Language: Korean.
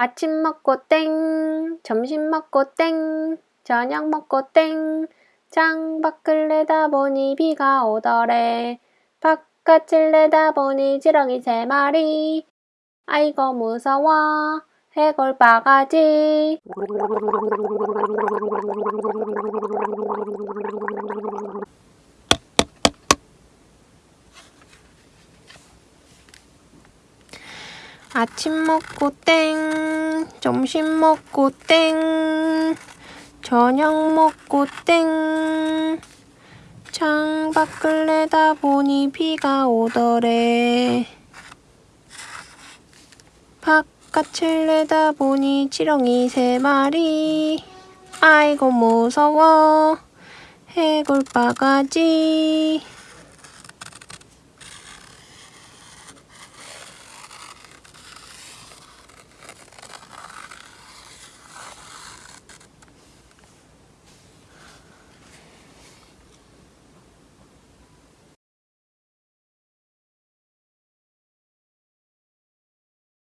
아침 먹고 땡, 점심 먹고 땡, 저녁 먹고 땡, 창밖을 내다보니 비가 오더래. 바깥을 내다보니 지렁이 세 마리. 아이고 무서워, 해골 바가지. 아침 먹고 땡, 점심 먹고 땡, 저녁 먹고 땡. 창밖을 내다보니 비가 오더래. 바깥을 내다보니 지렁이 세 마리. 아이고 무서워, 해골 바가지.